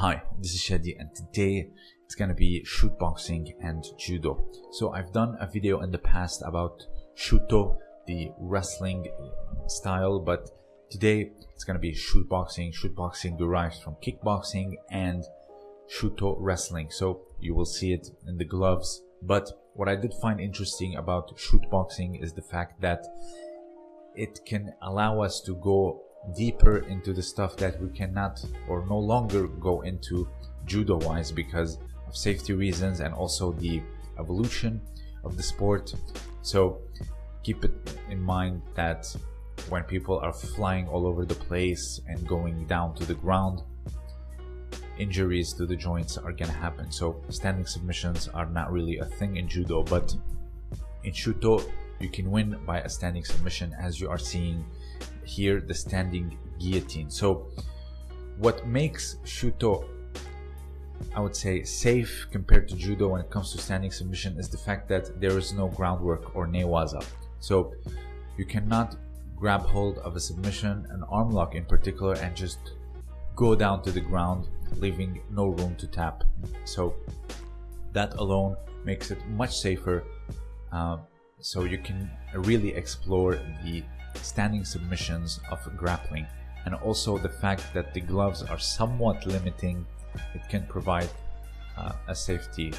Hi, this is Shadi and today it's gonna be shoot boxing and judo. So I've done a video in the past about shuto, the wrestling style, but today it's gonna be shoot boxing. Shoot boxing derives from kickboxing and shuto wrestling. So you will see it in the gloves. But what I did find interesting about shoot boxing is the fact that it can allow us to go deeper into the stuff that we cannot or no longer go into judo wise because of safety reasons and also the evolution of the sport. So keep it in mind that when people are flying all over the place and going down to the ground injuries to the joints are gonna happen. So standing submissions are not really a thing in judo but in shuto you can win by a standing submission as you are seeing here the standing guillotine. So what makes shuto I would say safe compared to judo when it comes to standing submission is the fact that there is no groundwork or newaza so you cannot grab hold of a submission an arm lock in particular and just go down to the ground leaving no room to tap. So that alone makes it much safer. Uh, so you can really explore the standing submissions of grappling and also the fact that the gloves are somewhat limiting it can provide uh, a safety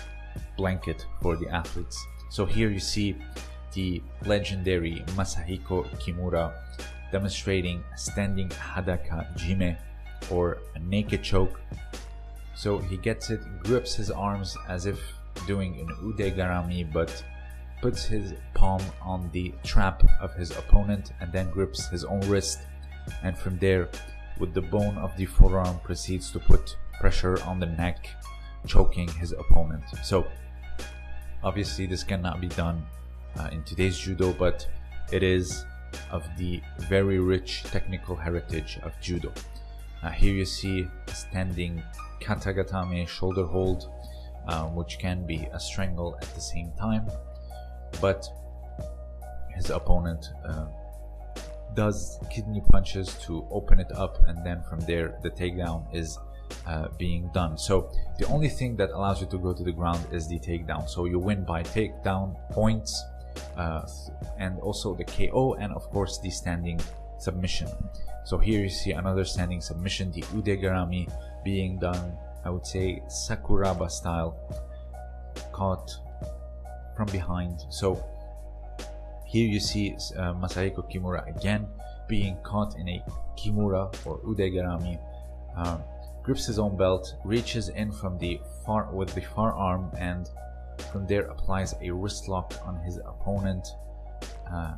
blanket for the athletes. So here you see the legendary Masahiko Kimura demonstrating standing hadaka jime or a naked choke. So he gets it grips his arms as if doing an ude garami but puts his palm on the trap of his opponent and then grips his own wrist. And from there with the bone of the forearm proceeds to put pressure on the neck choking his opponent. So obviously this cannot be done uh, in today's judo but it is of the very rich technical heritage of judo. Uh, here you see standing katagatame shoulder hold um, which can be a strangle at the same time but his opponent uh, does kidney punches to open it up and then from there the takedown is uh, being done. So the only thing that allows you to go to the ground is the takedown. So you win by takedown points uh, and also the KO and of course the standing submission. So here you see another standing submission the udegarami being done I would say Sakuraba style caught from behind. So here you see uh, Masahiko Kimura again being caught in a Kimura or Udegarami uh, grips his own belt reaches in from the far with the far arm and from there applies a wrist lock on his opponent uh,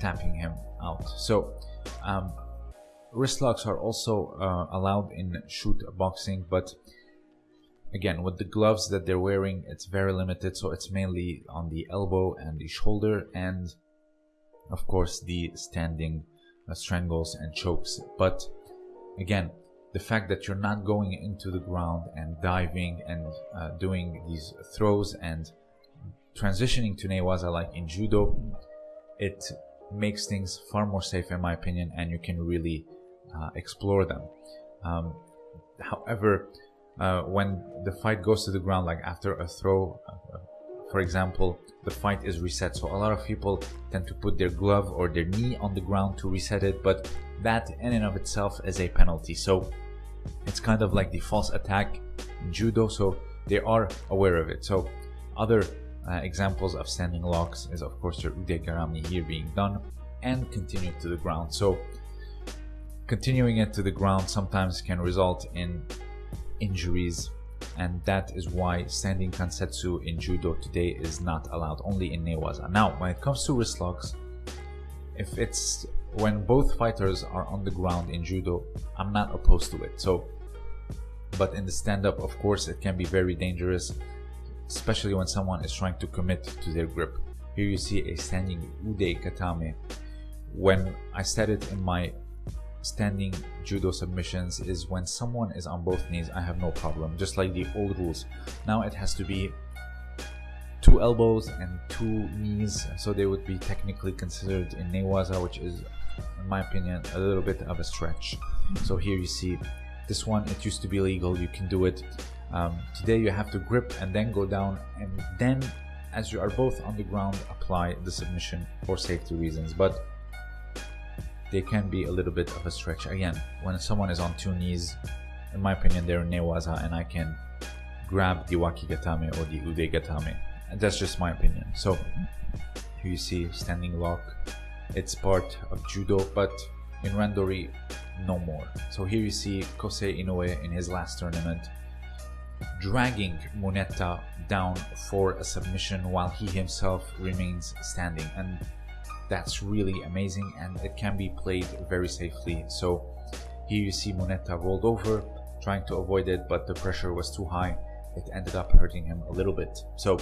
tapping him out. So um, wrist locks are also uh, allowed in shoot boxing but again with the gloves that they're wearing it's very limited so it's mainly on the elbow and the shoulder and of course the standing uh, strangles and chokes. But again the fact that you're not going into the ground and diving and uh, doing these throws and transitioning to newaza like in judo it makes things far more safe in my opinion and you can really uh, explore them. Um, however uh, when the fight goes to the ground like after a throw uh, for example the fight is reset. So a lot of people tend to put their glove or their knee on the ground to reset it but that in and of itself is a penalty. So it's kind of like the false attack in judo so they are aware of it. So other uh, examples of standing locks is of course your ude garami here being done and continue to the ground. So continuing it to the ground sometimes can result in injuries and that is why standing kansetsu in judo today is not allowed only in newaza. Now when it comes to wrist locks if it's when both fighters are on the ground in judo i'm not opposed to it. So but in the stand-up of course it can be very dangerous especially when someone is trying to commit to their grip. Here you see a standing ude katame. When i said it in my standing judo submissions is when someone is on both knees I have no problem. Just like the old rules. Now it has to be two elbows and two knees so they would be technically considered in newaza which is in my opinion a little bit of a stretch. So here you see this one it used to be legal you can do it um, today you have to grip and then go down and then as you are both on the ground apply the submission for safety reasons. But they can be a little bit of a stretch. Again when someone is on two knees in my opinion they're newaza and I can grab the wakigatame or the ude gatame. And that's just my opinion. So here you see standing lock it's part of judo but in randori no more. So here you see kosei inoue in his last tournament dragging Muneta down for a submission while he himself remains standing. And that's really amazing and it can be played very safely. So here you see Muneta rolled over trying to avoid it but the pressure was too high. It ended up hurting him a little bit. So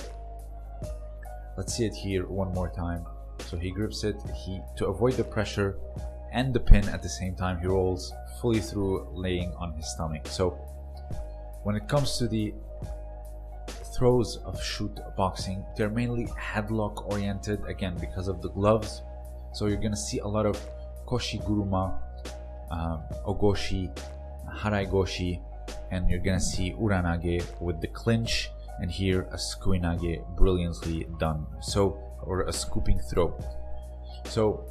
let's see it here one more time. So he grips it. He to avoid the pressure and the pin at the same time he rolls fully through laying on his stomach. So when it comes to the throws of shoot boxing, they're mainly headlock oriented again because of the gloves. So you're gonna see a lot of koshi guruma, um, ogoshi, harai goshi, and you're gonna see uranage with the clinch and here a sukuinage brilliantly done. So or a scooping throw. So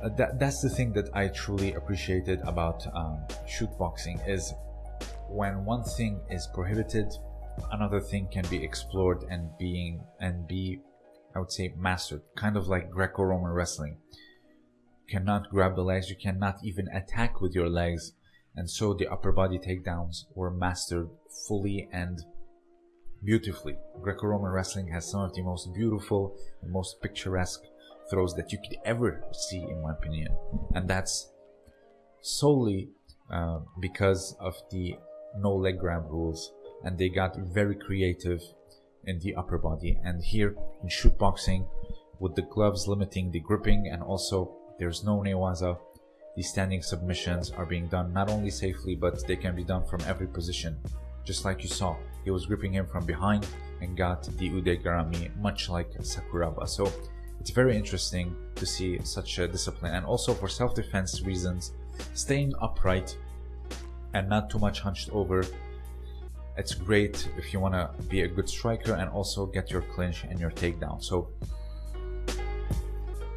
uh, that, that's the thing that I truly appreciated about um, shoot boxing is when one thing is prohibited, another thing can be explored and being and be, I would say, mastered. Kind of like Greco-Roman wrestling. You cannot grab the legs, you cannot even attack with your legs, and so the upper body takedowns were mastered fully and beautifully. Greco-Roman wrestling has some of the most beautiful and most picturesque throws that you could ever see, in my opinion, and that's solely uh, because of the no leg grab rules and they got very creative in the upper body. And here in shoot boxing with the gloves limiting the gripping and also there's no newaza the standing submissions are being done not only safely but they can be done from every position. Just like you saw he was gripping him from behind and got the ude garami much like sakuraba. So it's very interesting to see such a discipline. And also for self-defense reasons staying upright and not too much hunched over. It's great if you want to be a good striker and also get your clinch and your takedown. So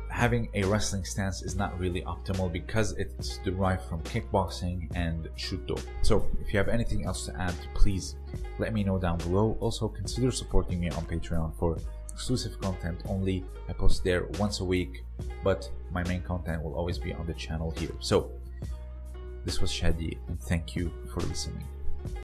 having a wrestling stance is not really optimal because it's derived from kickboxing and shuto. So if you have anything else to add, please let me know down below. Also consider supporting me on Patreon for exclusive content only. I post there once a week, but my main content will always be on the channel here. So this was Shadi, and thank you for listening.